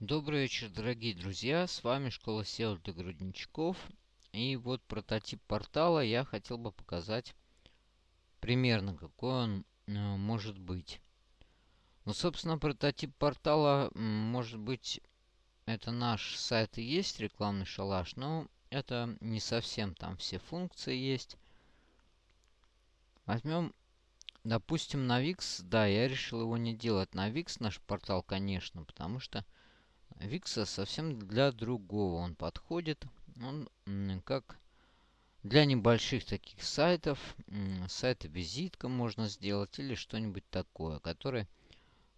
Добрый вечер, дорогие друзья! С вами Школа SEO для грудничков. И вот прототип портала я хотел бы показать примерно, какой он э, может быть. Ну, собственно, прототип портала, может быть, это наш сайт и есть рекламный шалаш, но это не совсем там все функции есть. Возьмем, допустим, на Wix. Да, я решил его не делать на Wix, наш портал, конечно, потому что Викса совсем для другого он подходит. Он как для небольших таких сайтов, сайта визитка можно сделать или что-нибудь такое, которое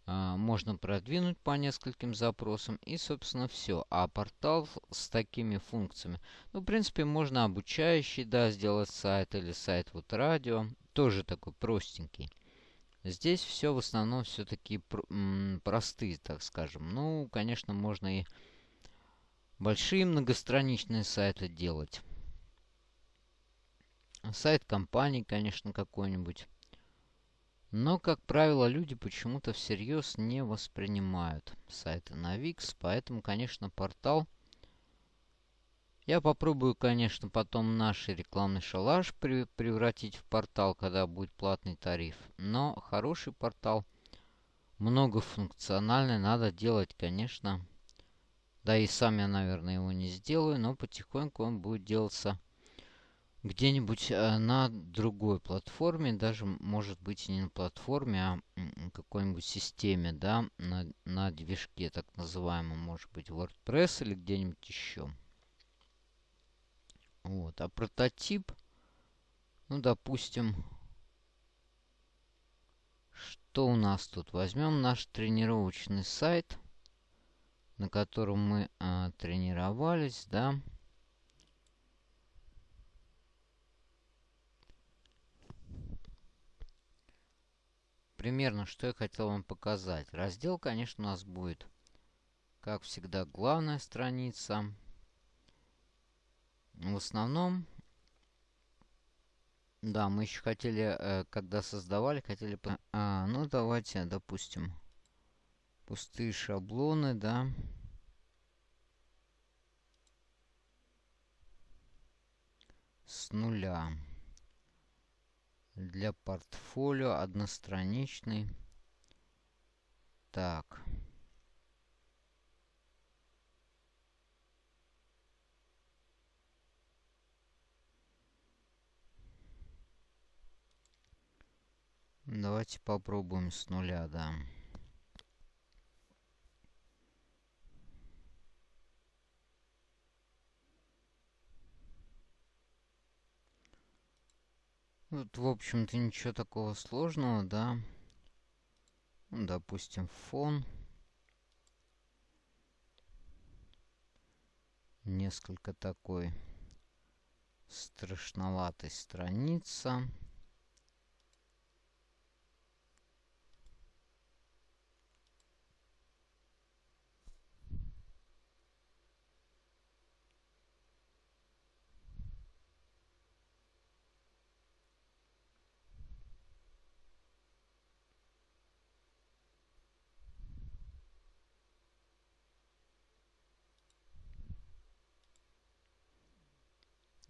а, можно продвинуть по нескольким запросам и, собственно, все. А портал с такими функциями, ну, в принципе, можно обучающий, да, сделать сайт или сайт вот радио, тоже такой простенький. Здесь все в основном все-таки пр простые, так скажем. Ну, конечно, можно и большие многостраничные сайты делать. Сайт компании, конечно, какой-нибудь. Но, как правило, люди почему-то всерьез не воспринимают сайты на Wix. Поэтому, конечно, портал я попробую, конечно, потом наш рекламный шалаш превратить в портал, когда будет платный тариф. Но хороший портал, многофункциональный, надо делать, конечно. Да и сам я, наверное, его не сделаю, но потихоньку он будет делаться где-нибудь э, на другой платформе, даже может быть не на платформе, а какой-нибудь системе, да, на, на движке так называемом, может быть WordPress или где-нибудь еще. Вот. А прототип, ну, допустим, что у нас тут? Возьмем наш тренировочный сайт, на котором мы а, тренировались, да. Примерно, что я хотел вам показать. Раздел, конечно, у нас будет, как всегда, главная страница. В основном, да, мы еще хотели, э, когда создавали, хотели... А, ну, давайте, допустим, пустые шаблоны, да. С нуля. Для портфолио одностраничный. Так. Давайте попробуем с нуля, да. Вот, в общем-то, ничего такого сложного, да. Допустим, фон. Несколько такой страшноватой страница.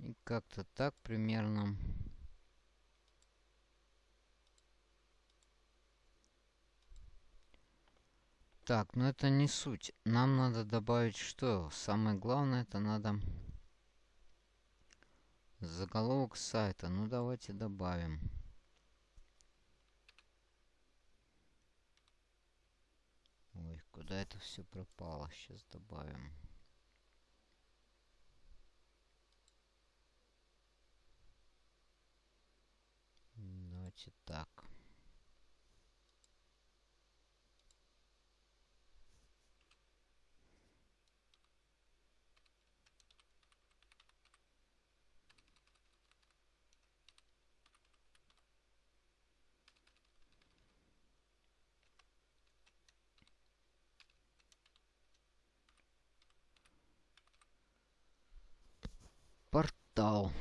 И как-то так примерно. Так, но это не суть. Нам надо добавить что? Самое главное, это надо заголовок сайта. Ну, давайте добавим. Ой, куда это все пропало? Сейчас добавим. Давайте так. Портал.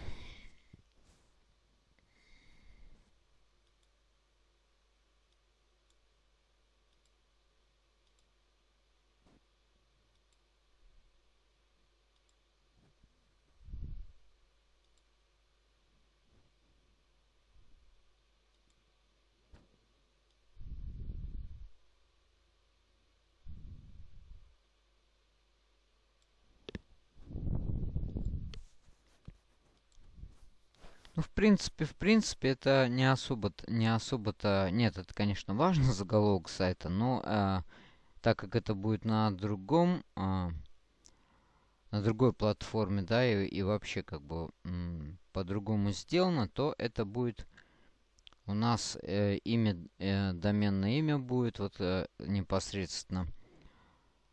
Ну, в принципе, в принципе, это не особо, не особо-то... Нет, это, конечно, важно, заголовок сайта, но э, так как это будет на другом... Э, на другой платформе, да, и, и вообще как бы по-другому сделано, то это будет у нас э, имя, э, доменное имя будет вот э, непосредственно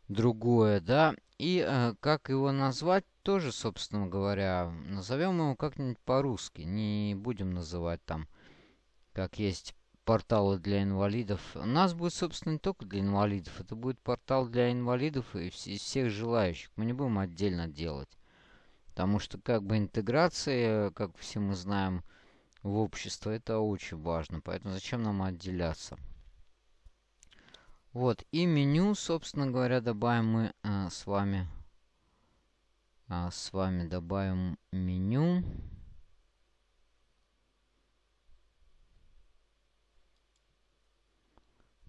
другое, да. И э, как его назвать, тоже, собственно говоря, назовем его как-нибудь по-русски. Не будем называть там, как есть порталы для инвалидов. У нас будет, собственно, не только для инвалидов. Это будет портал для инвалидов и вс всех желающих. Мы не будем отдельно делать. Потому что как бы интеграция, как все мы знаем, в общество, это очень важно. Поэтому зачем нам отделяться? Вот, и меню, собственно говоря, добавим мы а, с вами. А, с вами добавим меню.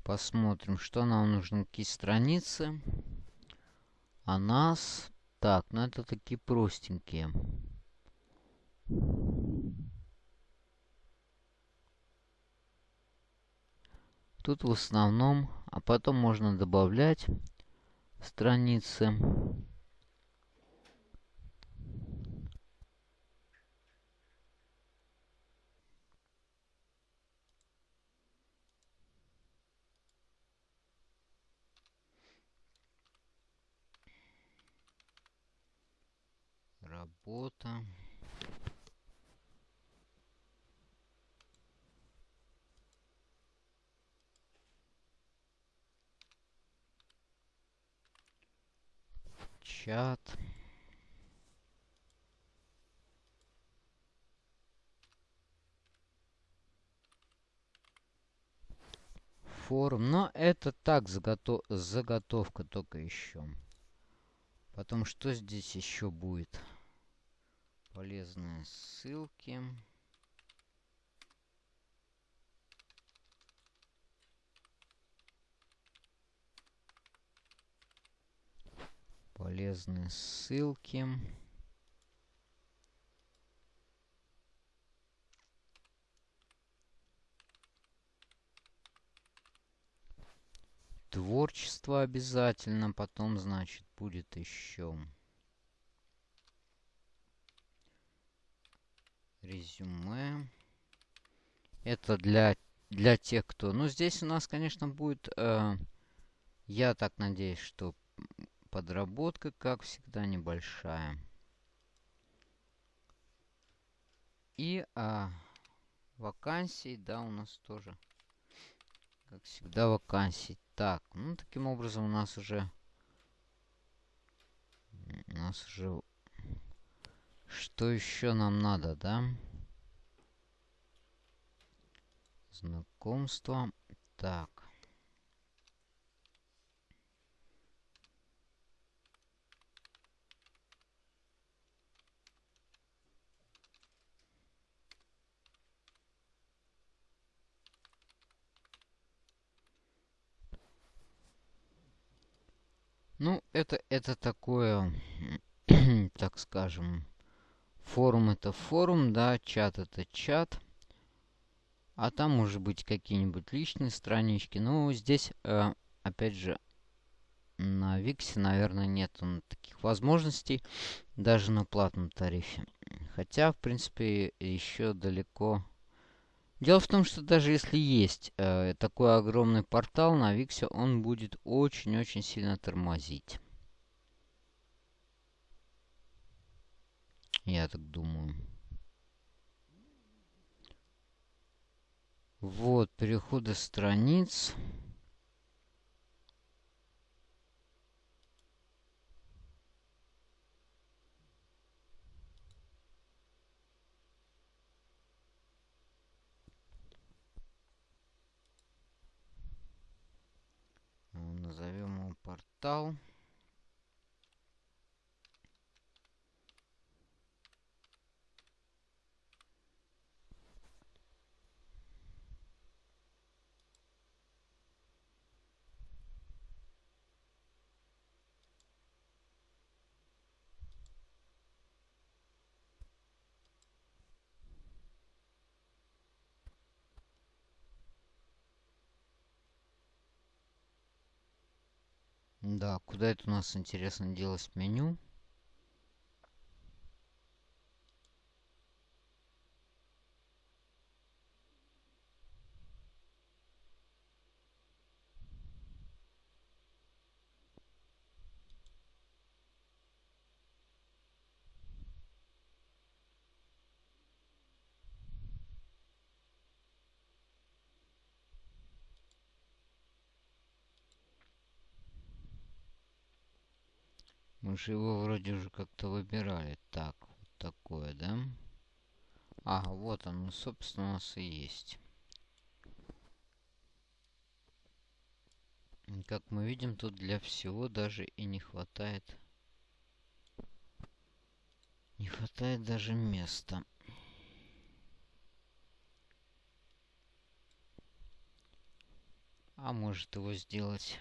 Посмотрим, что нам нужно, какие страницы. А нас... Так, ну это такие простенькие. Тут в основном, а потом можно добавлять страницы. Работа. Чат. Форум. Но это так, заготов... заготовка только еще. Потом, что здесь еще будет? Полезные ссылки. Полезные ссылки. Творчество обязательно, потом, значит, будет еще резюме. Это для, для тех, кто... Ну, здесь у нас, конечно, будет... Э, я так надеюсь, что Подработка, как всегда, небольшая. И а, вакансий, да, у нас тоже, как всегда, вакансий. Так, ну, таким образом у нас уже... У нас уже... Что еще нам надо, да? Знакомство. Так. Ну, это, это такое, так скажем, форум это форум, да, чат это чат. А там может быть какие-нибудь личные странички. Ну, здесь, э, опять же, на Виксе, наверное, нет таких возможностей, даже на платном тарифе. Хотя, в принципе, еще далеко Дело в том, что даже если есть э, такой огромный портал на Виксе, он будет очень-очень сильно тормозить. Я так думаю. Вот, переходы страниц. Да, куда это у нас, интересно, делать меню? Мы же его вроде уже как-то выбирали. Так, вот такое, да? А, вот он, собственно, у нас и есть. Как мы видим, тут для всего даже и не хватает. Не хватает даже места. А может его сделать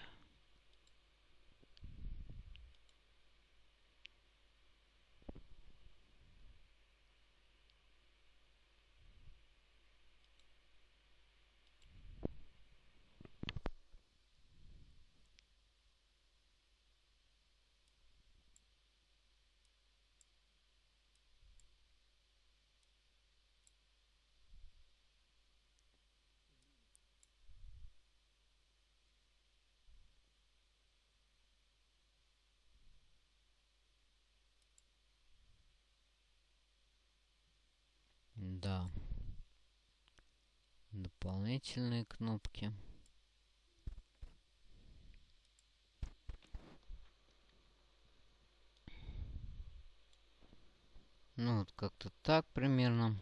Да. Дополнительные кнопки. Ну, вот как-то так примерно.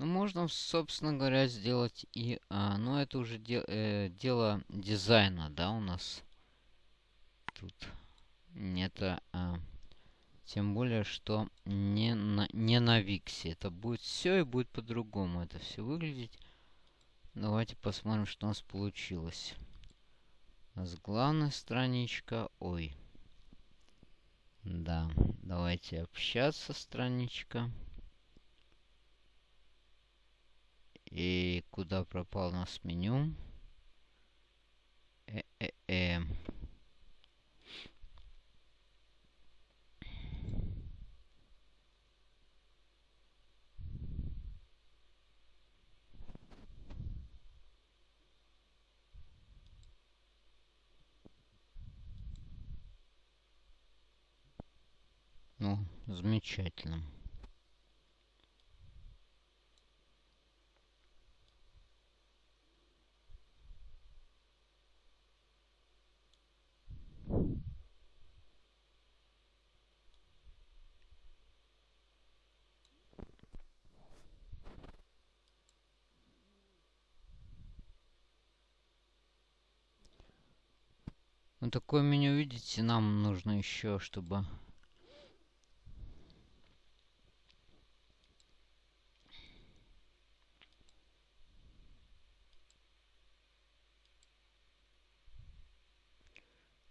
Ну, можно, собственно говоря, сделать и... А, ну, это уже де, э, дело дизайна, да, у нас. Тут это... А, тем более, что не на, не на Виксе. Это будет все и будет по-другому это все выглядеть. Давайте посмотрим, что у нас получилось. У нас главная страничка. Ой. Да, давайте общаться страничка. И куда пропал у нас меню? Э-э-э. Ну, замечательно. Ну, такое меню, видите, нам нужно еще, чтобы...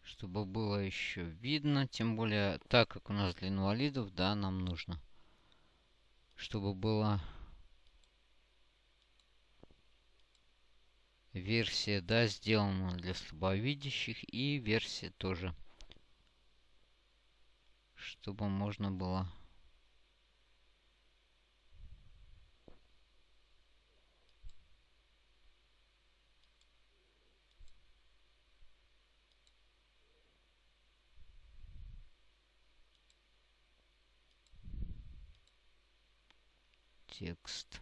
Чтобы было еще видно, тем более, так как у нас для инвалидов, да, нам нужно, чтобы было версия, да, сделана для слабовидящих и версия тоже, чтобы можно было текст.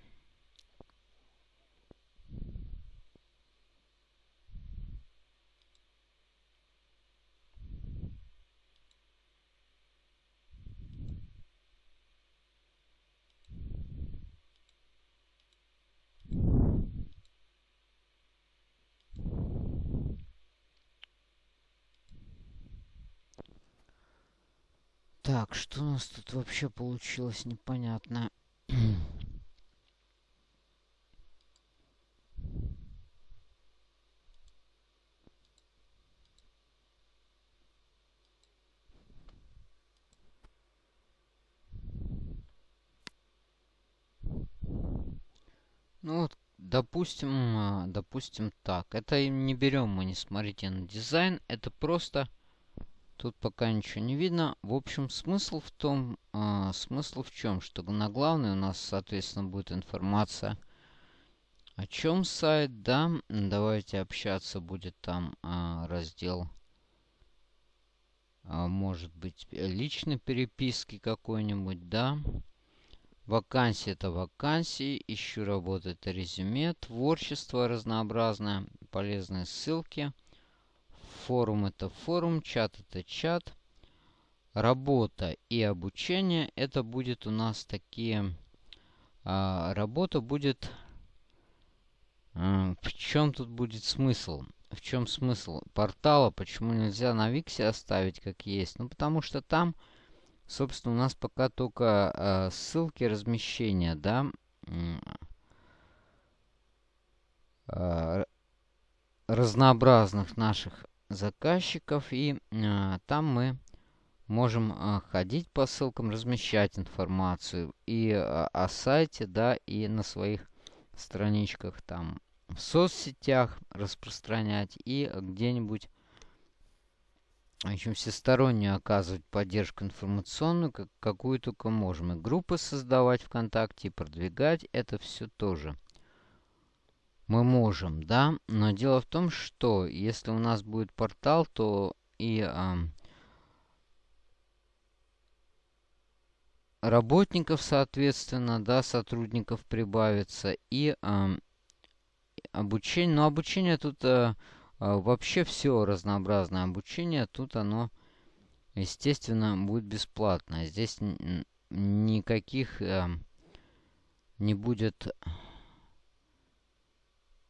Так, что у нас тут вообще получилось, непонятно. Ну вот, допустим, а, допустим так. Это не берем мы, не смотрите на дизайн. Это просто Тут пока ничего не видно. В общем, смысл в том, э, смысл в чем, что на главной у нас, соответственно, будет информация о чем сайт, да. Давайте общаться будет там э, раздел а, может быть, личной переписки какой-нибудь, да. Вакансии это вакансии, ищу работу это резюме, творчество разнообразное, полезные ссылки. Форум это форум, чат это чат. Работа и обучение это будет у нас такие... А, работа будет... А, в чем тут будет смысл? в чем смысл портала, почему нельзя на Виксе оставить как есть. Ну, потому что там, собственно, у нас пока только э, ссылки размещения, да, э, разнообразных наших заказчиков. И э, там мы можем э, ходить по ссылкам, размещать информацию и э, о сайте, да, и на своих страничках там в соцсетях распространять и где-нибудь в общем, всестороннюю оказывать поддержку информационную, как, какую только можем. И группы создавать ВКонтакте, и продвигать это все тоже. Мы можем, да, но дело в том, что если у нас будет портал, то и э, работников, соответственно, да, сотрудников прибавится, и э, обучение. Но обучение тут э, вообще все разнообразное обучение. Тут оно, естественно, будет бесплатное. Здесь никаких э, не будет,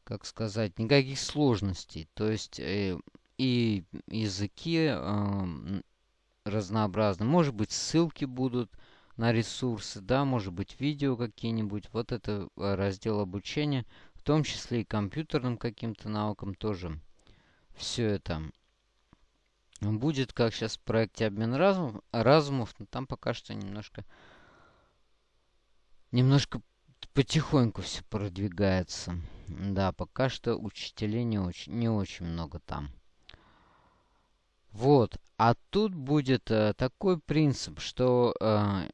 как сказать, никаких сложностей. То есть э, и языки э, разнообразные. Может быть, ссылки будут на ресурсы, да, может быть, видео какие-нибудь. Вот это э, раздел обучения том числе и компьютерным каким-то наукам тоже. Все это будет, как сейчас в проекте обмен разум, разумов, но там пока что немножко немножко потихоньку все продвигается. Да, пока что учителей не очень, не очень много там. Вот. А тут будет э, такой принцип, что э,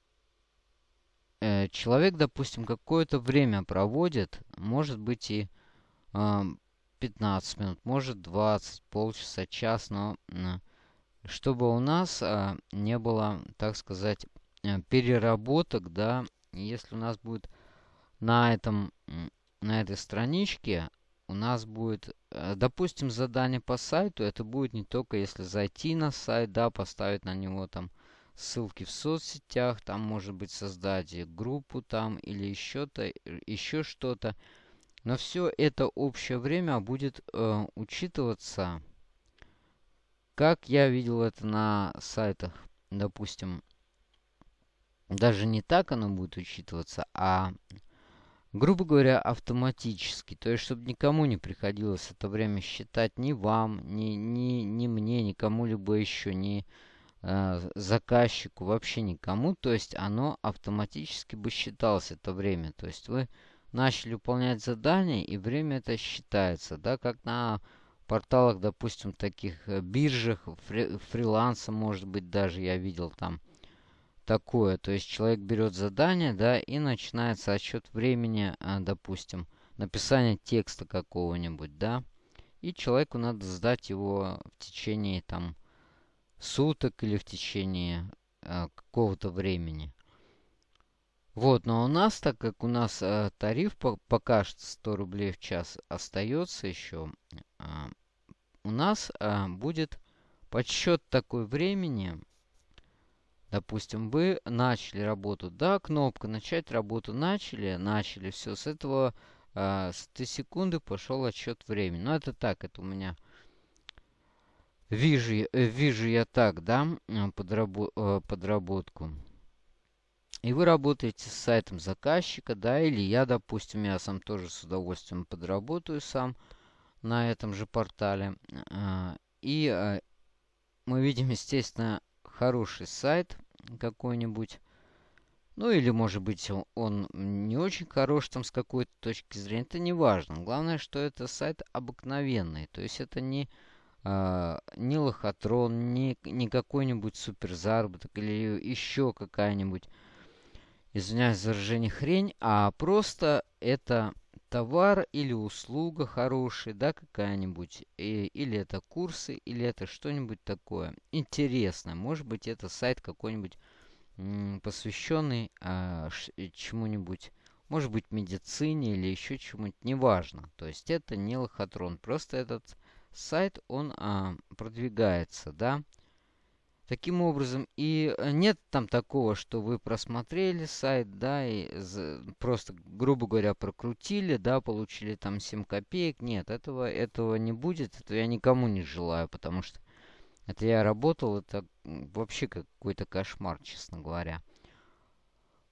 э, человек, допустим, какое-то время проводит, может быть и э, 15 минут, может 20, полчаса, час, но э, чтобы у нас э, не было, так сказать, э, переработок, да, если у нас будет на этом, на этой страничке у нас будет, э, допустим, задание по сайту, это будет не только если зайти на сайт, да, поставить на него там ссылки в соцсетях, там может быть создать группу там или еще-то, еще что-то. Но все это общее время будет э, учитываться, как я видел это на сайтах, допустим, даже не так оно будет учитываться, а, грубо говоря, автоматически. То есть, чтобы никому не приходилось это время считать ни вам, ни, ни, ни мне, ни кому-либо еще, ни э, заказчику, вообще никому. То есть оно автоматически бы считалось это время. То есть вы начали выполнять задание, и время это считается. Да, как на порталах, допустим, таких э, биржах, фри, фриланса, может быть, даже я видел там такое. То есть человек берет задание, да, и начинается отсчет времени, э, допустим, написания текста какого-нибудь, да. И человеку надо сдать его в течение там суток или в течение э, какого-то времени. Вот, но у нас, так как у нас э, тариф по, пока что 100 рублей в час остается еще, э, у нас э, будет подсчет такой времени. Допустим, вы начали работу, да, кнопка начать работу начали, начали, все, с этого э, с этой секунды пошел отсчет времени. Но это так, это у меня Вижу, э, вижу я так, да, подрабо э, подработку. И вы работаете с сайтом заказчика, да, или я, допустим, я сам тоже с удовольствием подработаю сам на этом же портале. А, и э, мы видим, естественно, хороший сайт какой-нибудь. Ну или, может быть, он не очень хорош там с какой-то точки зрения. Это не важно. Главное, что это сайт обыкновенный. То есть это не, э, не лохотрон, не, не какой-нибудь суперзаработок или еще какая-нибудь, извиняюсь за выражение, хрень, а просто это товар или услуга хорошая, да, какая-нибудь, или это курсы, или это что-нибудь такое интересное. Может быть, это сайт какой-нибудь посвященный а, чему-нибудь, может быть, медицине или еще чему-нибудь, неважно. То есть это не лохотрон, просто этот сайт, он а, продвигается, да, Таким образом, и э, нет там такого, что вы просмотрели сайт, да, и просто, грубо говоря, прокрутили, да, получили там 7 копеек. Нет, этого, этого не будет, этого я никому не желаю, потому что это я работал, это вообще какой-то кошмар, честно говоря.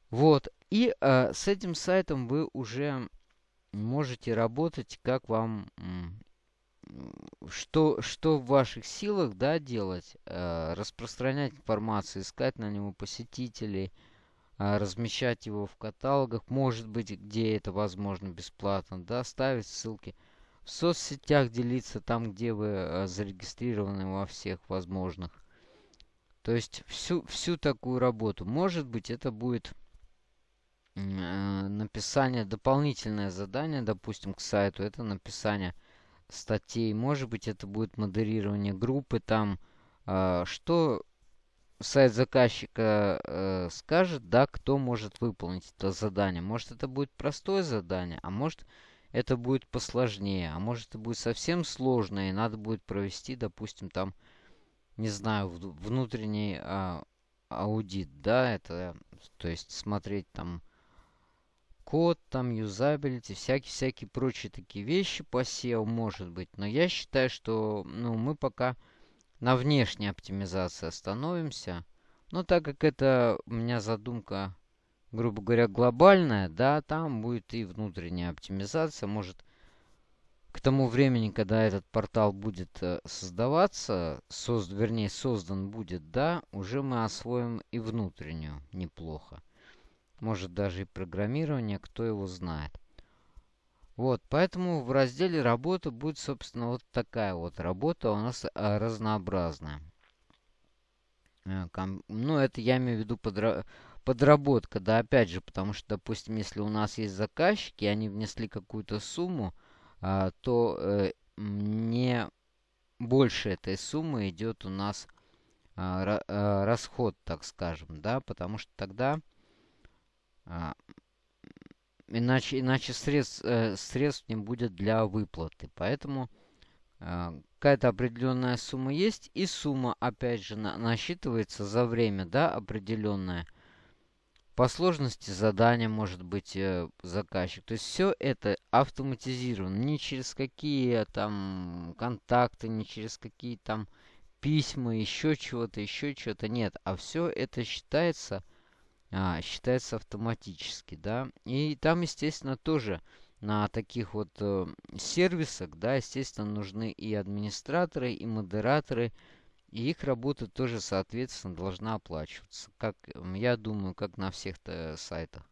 Вот, и э, с этим сайтом вы уже можете работать, как вам что, что в ваших силах, да, делать? Э, распространять информацию, искать на него посетителей, э, размещать его в каталогах, может быть, где это возможно бесплатно, да, ставить ссылки. В соцсетях делиться там, где вы э, зарегистрированы во всех возможных. То есть всю, всю такую работу. Может быть, это будет э, написание, дополнительное задание, допустим, к сайту. Это написание статей. Может быть, это будет модерирование группы там. Э, что сайт заказчика э, скажет, да, кто может выполнить это задание. Может, это будет простое задание, а может, это будет посложнее. А может, это будет совсем сложное, и надо будет провести, допустим, там, не знаю, внутренний а, аудит, да, это, то есть смотреть там код, там, юзабилити, всякие-всякие прочие такие вещи по SEO может быть. Но я считаю, что ну, мы пока на внешней оптимизации остановимся. Но так как это у меня задумка, грубо говоря, глобальная, да, там будет и внутренняя оптимизация. Может, к тому времени, когда этот портал будет э, создаваться, созд, вернее, создан будет, да, уже мы освоим и внутреннюю неплохо может даже и программирование, кто его знает. Вот, поэтому в разделе работа будет, собственно, вот такая вот работа у нас а, разнообразная. Э, ну, это я имею в виду подра подработка, да, опять же, потому что, допустим, если у нас есть заказчики, они внесли какую-то сумму, а, то э, не больше этой суммы идет у нас а, а, расход, так скажем, да, потому что тогда а, иначе, иначе средств, э, средств не будет для выплаты. Поэтому э, какая-то определенная сумма есть. И сумма, опять же, на, насчитывается за время, да, определенное. По сложности задания может быть э, заказчик. То есть все это автоматизировано. Не через какие там контакты, не через какие там письма, еще чего-то, еще чего-то. Нет. А все это считается а, считается автоматически, да. И там, естественно, тоже на таких вот э, сервисах, да, естественно, нужны и администраторы, и модераторы, и их работа тоже, соответственно, должна оплачиваться. Как, я думаю, как на всех сайтах.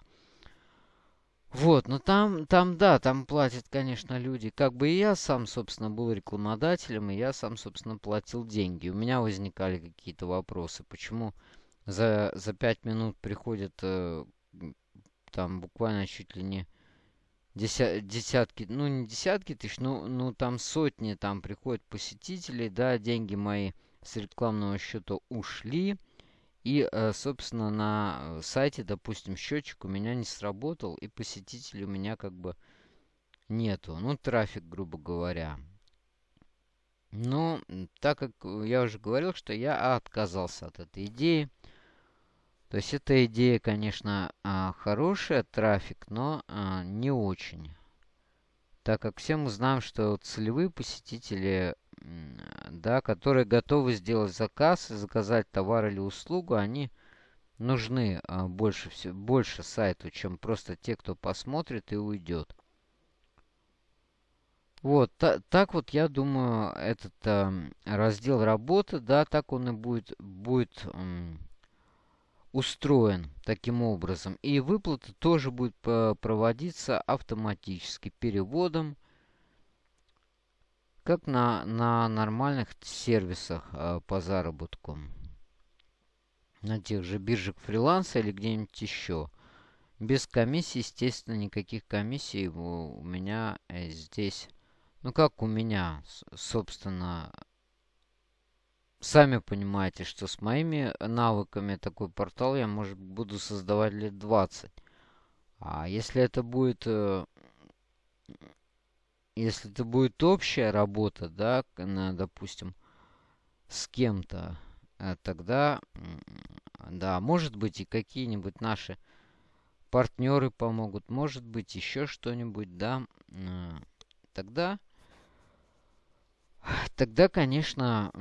Вот, но там, там, да, там платят, конечно, люди. Как бы и я сам, собственно, был рекламодателем, и я сам, собственно, платил деньги. У меня возникали какие-то вопросы. Почему за, за 5 минут приходят э, там буквально чуть ли не деся, десятки, ну не десятки тысяч, ну, ну там сотни там приходят посетителей, да, деньги мои с рекламного счета ушли. И, э, собственно, на сайте, допустим, счетчик у меня не сработал, и посетителей у меня как бы нету. Ну, трафик, грубо говоря. Но, так как я уже говорил, что я отказался от этой идеи. То есть эта идея, конечно, а, хорошая, трафик, но а, не очень. Так как все мы знаем, что целевые посетители, да, которые готовы сделать заказ и заказать товар или услугу, они нужны а, больше, больше сайту, чем просто те, кто посмотрит и уйдет. Вот, та, так вот, я думаю, этот э, раздел работы, да, так он и будет, будет устроен таким образом. И выплата тоже будет проводиться автоматически переводом, как на, на нормальных сервисах э, по заработку. На тех же биржах фриланса или где-нибудь еще. Без комиссии, естественно, никаких комиссий у меня э, здесь. Ну, как у меня, собственно, сами понимаете, что с моими навыками такой портал я, может, буду создавать лет 20. А если это будет... Э, если это будет общая работа, да, на, допустим, с кем-то, э, тогда, да, может быть, и какие-нибудь наши партнеры помогут, может быть, еще что-нибудь, да, э, тогда, тогда, конечно,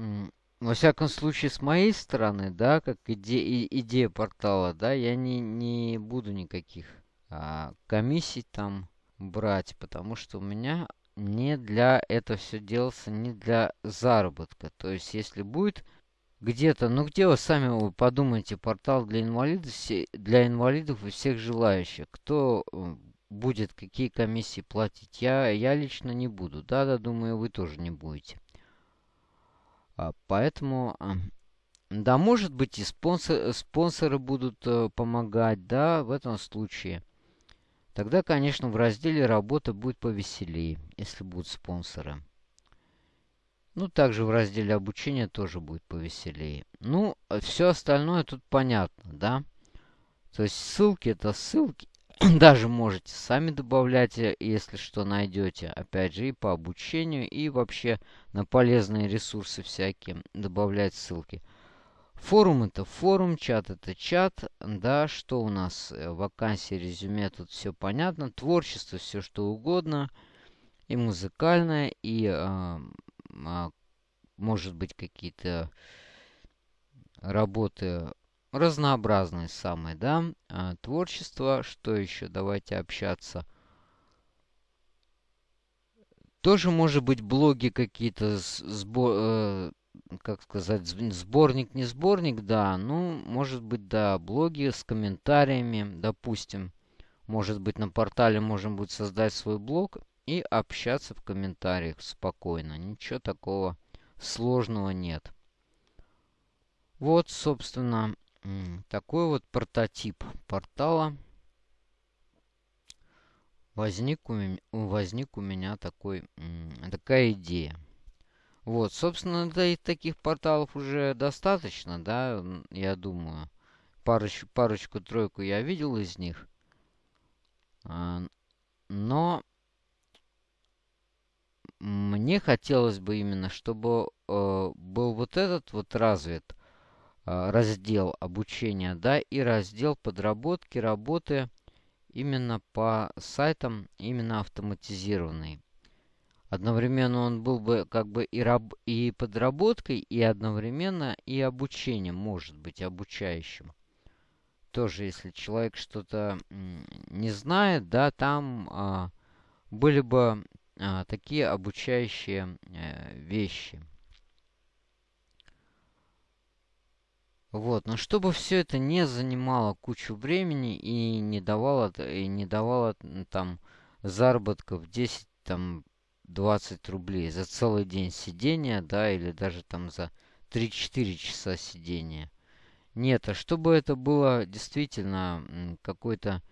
во всяком случае, с моей стороны, да, как иде идея портала, да, я не, не буду никаких а, комиссий там брать, потому что у меня не для это все делается, не для заработка. То есть, если будет где-то, ну где вы сами вы подумайте, портал для инвалидов, для инвалидов и всех желающих, кто э, будет какие комиссии платить, я, я лично не буду. Да-да, думаю, вы тоже не будете. А, поэтому, да, может быть и спонсор, спонсоры будут э, помогать, да, в этом случае. Тогда, конечно, в разделе работа будет повеселее, если будут спонсоры. Ну, также в разделе обучения тоже будет повеселее. Ну, все остальное тут понятно, да? То есть ссылки это ссылки. Даже можете сами добавлять, э, если что найдете. Опять же, и по обучению, и вообще на полезные ресурсы всякие добавлять ссылки. Форум это форум, чат это чат. Да, что у нас? Э, вакансии, резюме, тут все понятно. Творчество, все что угодно. И музыкальное, и э, может быть какие-то работы разнообразные самые, да. А, творчество, что еще? Давайте общаться. Тоже может быть блоги какие-то, э, как сказать, сборник, не сборник, да. Ну, может быть, да, блоги с комментариями, допустим. Может быть, на портале можем будет создать свой блог и общаться в комментариях спокойно. Ничего такого сложного нет. Вот, собственно, такой вот прототип портала. Возник у, меня, возник у меня такой, такая идея. Вот, собственно, да, и таких порталов уже достаточно, да, я думаю. Парочку, парочку-тройку я видел из них. А, но мне хотелось бы именно, чтобы э, был вот этот вот развит раздел обучения, да, и раздел подработки, работы именно по сайтам, именно автоматизированный. Одновременно он был бы как бы и, раб, и подработкой, и одновременно и обучением, может быть, обучающим. Тоже, если человек что-то не знает, да, там а, были бы а, такие обучающие а, вещи. Вот, но чтобы все это не занимало кучу времени и не давало, и не давало там заработков 10, там 20 рублей за целый день сидения, да, или даже там за 3-4 часа сидения. Нет, а чтобы это было действительно какой-то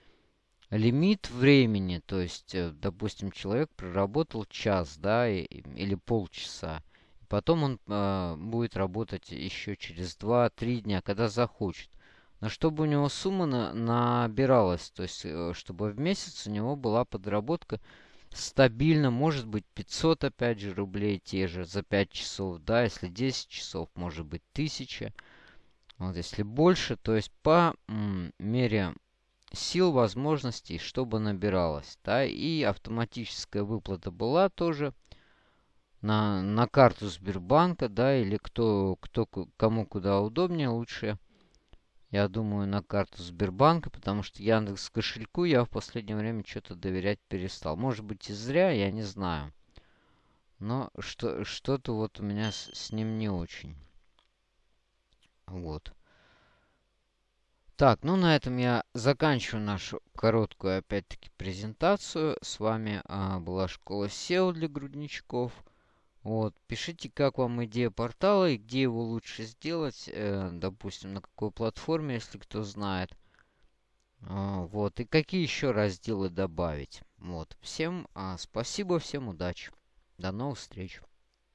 лимит времени, то есть, э, допустим, человек проработал час, да, или полчаса, Потом он э, будет работать еще через 2-3 дня, когда захочет. Но чтобы у него сумма на, набиралась, то есть э, чтобы в месяц у него была подработка стабильно, может быть 500 опять же рублей те же за 5 часов, да, если 10 часов, может быть 1000. Вот если больше, то есть по мере сил, возможностей, чтобы набиралось, да, и автоматическая выплата была тоже на, на карту Сбербанка, да, или кто, кто кому куда удобнее, лучше, я думаю, на карту Сбербанка, потому что Яндекс кошельку я в последнее время что-то доверять перестал. Может быть и зря, я не знаю. Но что, что-то вот у меня с, с ним не очень. Вот. Так, ну на этом я заканчиваю нашу короткую, опять-таки, презентацию. С вами а, была школа SEO для грудничков. Вот, пишите, как вам идея портала и где его лучше сделать, э, допустим, на какой платформе, если кто знает. А, вот, и какие еще разделы добавить. Вот, всем а, спасибо, всем удачи. До новых встреч.